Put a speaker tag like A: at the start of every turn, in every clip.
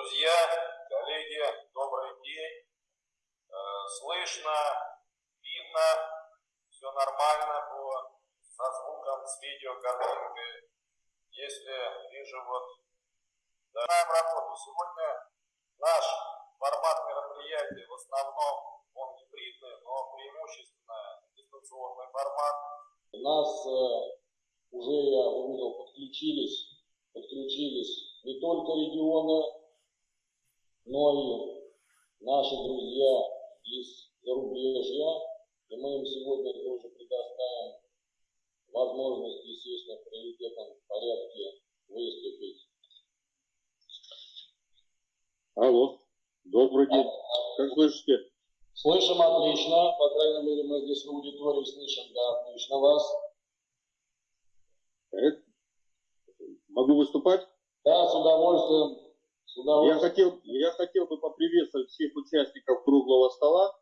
A: Друзья, коллеги, добрый день. Э, слышно, видно, все нормально по, со звуком, с видеокартинкой. Если вижу вот, начинаем работу. Сегодня наш формат мероприятия в основном он гибридный, но преимущественно дистанционный формат.
B: У нас э, уже, я увидел, подключились, подключились не только регионы, но и наши друзья из зарубежья, и мы им сегодня тоже предоставим возможность, естественно, в приоритетном порядке выступить.
C: Алло, добрый день. Как слышите?
B: Слышим отлично, по крайней мере, мы здесь в аудитории слышим, да, отлично вас.
C: Э, могу выступать?
B: Да, с удовольствием.
C: Я хотел, я хотел бы поприветствовать всех участников круглого стола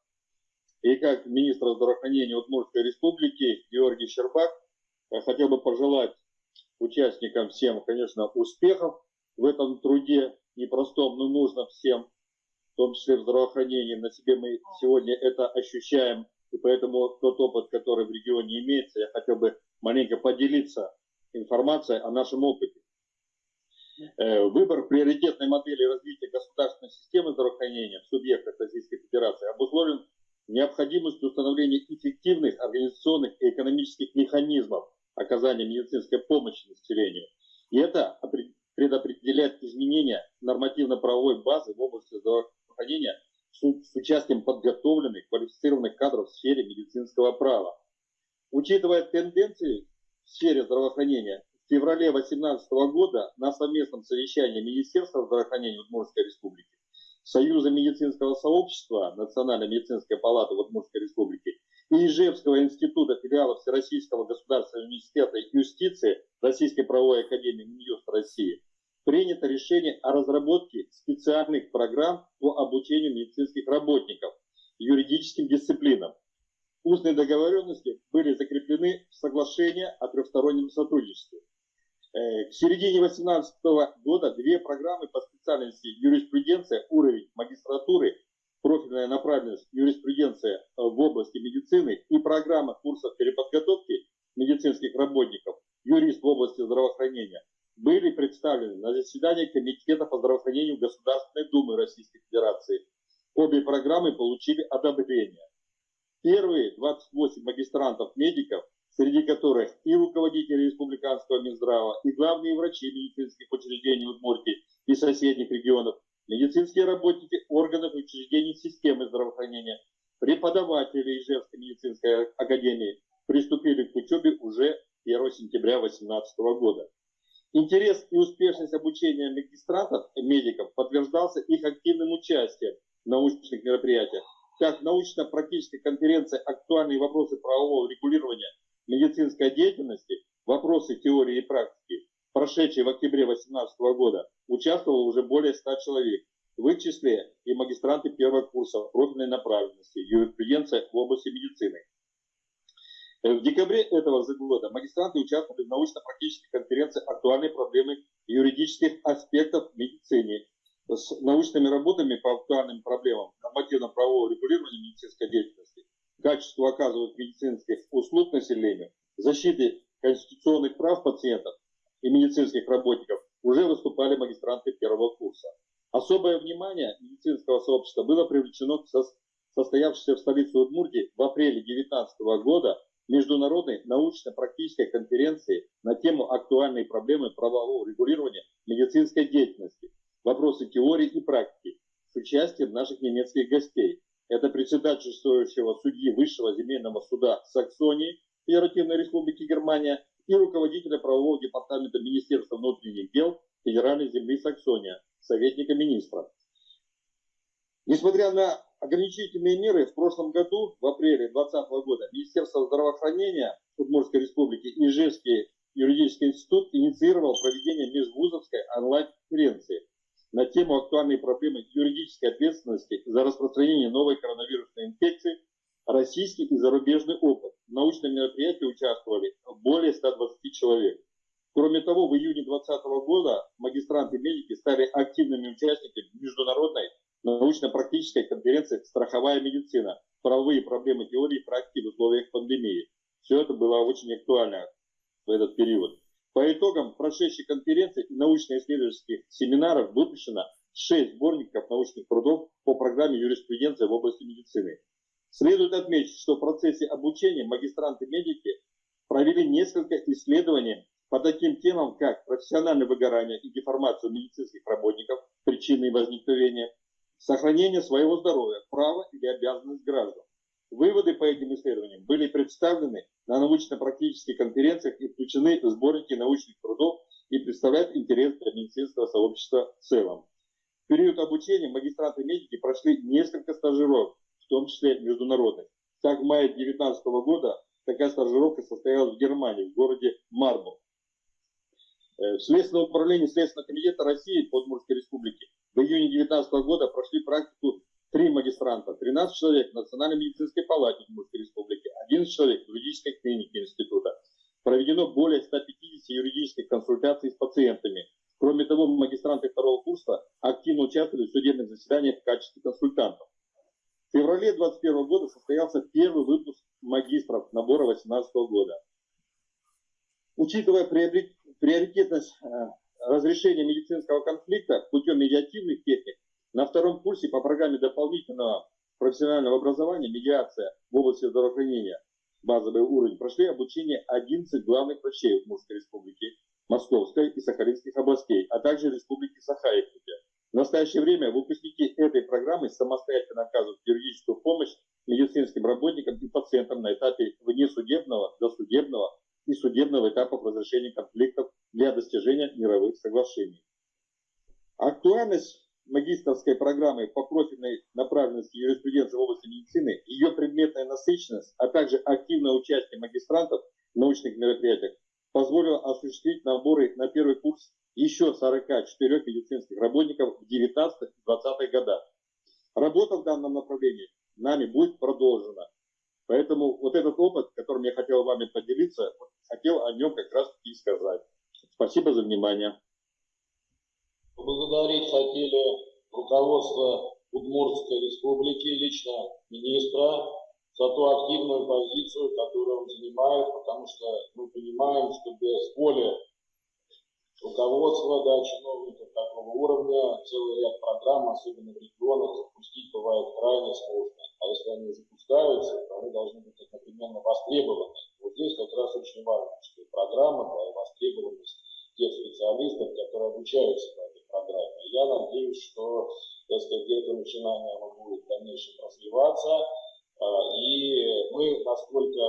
C: и как министра здравоохранения Удмуртской республики Георгий Щербак я хотел бы пожелать участникам всем, конечно, успехов в этом труде непростом, но нужно всем, в том числе в здравоохранении. На себе мы сегодня это ощущаем, и поэтому тот опыт, который в регионе имеется, я хотел бы маленько поделиться информацией о нашем опыте. Э, выбор приоритетной модели развития государственной системы здравоохранения в субъектах Российской Федерации обусловлен необходимостью установления эффективных организационных и экономических механизмов оказания медицинской помощи населению. И это предопределяет изменения нормативно-правовой базы в области здравоохранения с участием подготовленных, квалифицированных кадров в сфере медицинского права. Учитывая тенденции в сфере здравоохранения, в феврале 2018 года на совместном совещании Министерства здравоохранения Удмуртской Республики, Союза медицинского сообщества Национальной медицинской палаты Удмуртской Республики и Ижевского института филиала Всероссийского государственного университета юстиции Российской правовой академии Минюст России принято решение о разработке специальных программ по обучению медицинских работников юридическим дисциплинам. Устные договоренности были закреплены в соглашении о трехстороннем сотрудничестве. Э, к середине 2018 года две программы по специальности юриспруденция, уровень магистратуры, профильная направленность юриспруденция э, в области медицины и программа курсов переподготовки медицинских работников, юрист в области здравоохранения, были представлены на заседании Комитета по здравоохранению Государственной Думы Российской Федерации. Обе программы получили одобрение. Первые 28 магистрантов-медиков среди которых и руководители Республиканского Минздрава, и главные врачи медицинских учреждений Удмуртии и соседних регионов, медицинские работники органов и учреждений системы здравоохранения, преподаватели Ижевской медицинской академии приступили к учебе уже 1 сентября 2018 года. Интерес и успешность обучения магистрантов и медиков подтверждался их активным участием в научных мероприятиях, как научно-практической конференции «Актуальные вопросы правового регулирования медицинской деятельности, вопросы теории и практики, прошедшие в октябре 2018 года, участвовало уже более 100 человек. В их числе и магистранты первого курса профильной направленности, юриспруденция в области медицины. В декабре этого же года магистранты участвовали в научно-практической конференции «Актуальные проблемы юридических аспектов в медицине» с научными работами по актуальным проблемам нормативно-правового регулирования медицинской деятельности, качеству оказываемых медицинских услуг населению, защиты конституционных прав пациентов и медицинских работников уже выступали магистранты первого курса. Особое внимание медицинского сообщества было привлечено к состоявшейся в столице Удмуртии в апреле 2019 года международной научно-практической конференции на тему актуальные проблемы правового регулирования медицинской деятельности, вопросы теории и практики с участием наших немецких гостей, это председательствующего судьи Высшего земельного суда Саксонии Федеративной Республики Германия и руководителя правового департамента Министерства внутренних дел Федеральной земли Саксония, советника министра. Несмотря на ограничительные меры, в прошлом году, в апреле 2020 года, Министерство здравоохранения Удмуртской Республики и Ижевский юридический институт инициировал проведение межвузовской онлайн-конференции на тему актуальной проблемы юридической ответственности за распространение новой коронавирусной инфекции, российский и зарубежный опыт. В научном мероприятии участвовали более 120 человек. Кроме того, в июне 2020 года магистранты-медики стали активными участниками международной научно-практической конференции «Страховая медицина. Правовые проблемы теории и практики в условиях пандемии». Все это было очень актуально в этот период. По итогам прошедшей конференции и научно-исследовательских семинаров выпущено 6 сборников научных трудов по программе юриспруденции в области медицины. Следует отметить, что в процессе обучения магистранты-медики провели несколько исследований по таким темам, как профессиональное выгорание и деформацию медицинских работников, причины возникновения, сохранение своего здоровья, право или обязанность граждан. Выводы по этим исследованиям были представлены на научно-практических конференциях и включены в сборники научных трудов и представляют интерес для медицинского сообщества в целом. В период обучения магистранты-медики прошли несколько стажировок, в том числе международных. Так, в мае 2019 года такая стажировка состоялась в Германии, в городе Марбург. Э, в Следственном управлении Следственного комитета России по Удмуртской республике в июне 2019 года прошли практику магистранта, 13 человек в Национальной медицинской палате Удмуртской республики, 11 человек в юридической клинике института. Проведено более 150 юридических консультаций с пациентами. Кроме того, магистранты второго курса активно участвовали в судебных заседаниях в качестве консультантов. В феврале 2021 года состоялся первый выпуск магистров набора 2018 года. Учитывая приоритетность э, разрешения медицинского конфликта путем медиативных техник, на втором курсе по программе дополнительного профессионального образования «Медиация в области здравоохранения» базовый уровень прошли обучение 11 главных врачей Удмуртской республики, Московской и Сахалинских областей, а также Республики Саха-Якутия. В настоящее время выпускники этой программы самостоятельно оказывают юридическую помощь медицинским работникам и пациентам на этапе внесудебного, досудебного и судебного этапов разрешения конфликтов для достижения мировых соглашений. Актуальность магистрской программы по профильной направленности юриспруденции в области медицины, ее предметная насыщенность, а также активное участие магистрантов в научных мероприятиях позволило осуществить наборы на первый курс еще 44 медицинских работников в 19-20 годах. Работа в данном направлении нами будет продолжена. Поэтому вот этот опыт, которым я хотел вами поделиться, хотел о нем как раз и сказать. Спасибо за внимание.
B: Поблагодарить хотели руководство Удмуртской республики, лично министра, за ту активную позицию, которую он занимает, потому что мы понимаем, что без воли руководства, да, чиновников такого уровня, целый ряд программ, особенно в регионах, запустить бывает крайне сложно. А если они запускаются, то они должны быть одновременно востребованы. Вот здесь как раз очень важно, что программа, да, и востребованность тех специалистов, которые обучаются этой программе. Я надеюсь, что, так сказать, это начинание оно будет в дальнейшем развиваться. А, и мы, насколько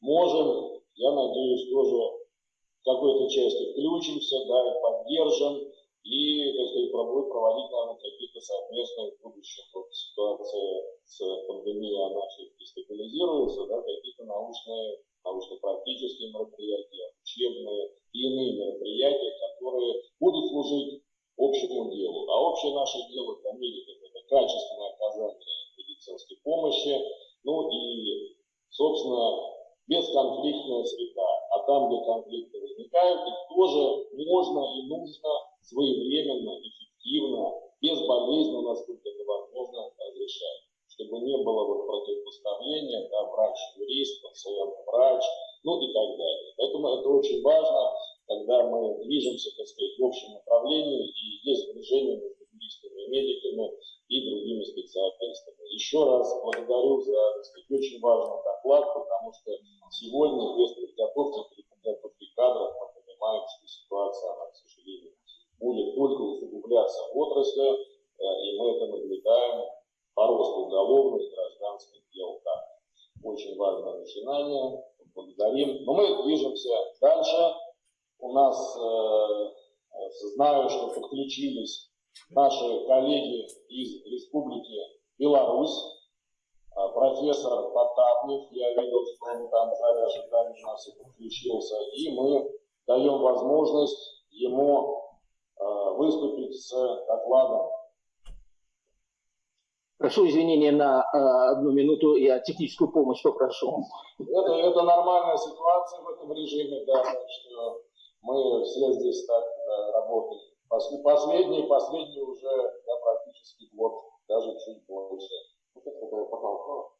B: можем, я надеюсь, тоже в какой-то части включимся, да, и поддержим, и, так сказать, проводить, наверное, какие-то совместные в будущем вот, ситуации с пандемией, она все-таки стабилизируется, да, какие-то научные, научно-практические мероприятия, учебные и иные мероприятия, которые будут служить общему делу. А общее наше дело для медиков – это качественное оказание медицинской помощи, ну и, собственно, бесконфликтная среда. А там, где конфликты возникают, их тоже можно и нужно своевременно, эффективно, безболезненно, насколько это возможно, разрешать. Чтобы не было вот противопоставления, да, врач-юрист, пациент-врач, ну и так далее. Поэтому это очень важно, когда мы движемся, так сказать, в общем направлении и есть движение между юристами медиками и другими специалистами. Еще раз благодарю за, так сказать, очень важный доклад, потому что сегодня без подготовки, при подготовке кадров мы понимаем, что ситуация, она, к сожалению, будет только усугубляться в отрасли, э, и мы это наблюдаем по росту уголовных и гражданских дел. Так, очень важное начинание, благодарим. Но мы движемся дальше. У нас, э, знаю, что подключились наши коллеги из Республики Беларусь, а, профессор Потапнев, я видел, что он там в зале нас и подключился, и мы даем возможность ему Э, выступить с докладом.
D: Прошу извинения на э, одну минуту, я техническую помощь попрошу.
B: Это, это нормальная ситуация в этом режиме, да, что мы все здесь так да, работаем. Последний, последний уже да, практически год, даже чуть больше. Ну, вот это потолка.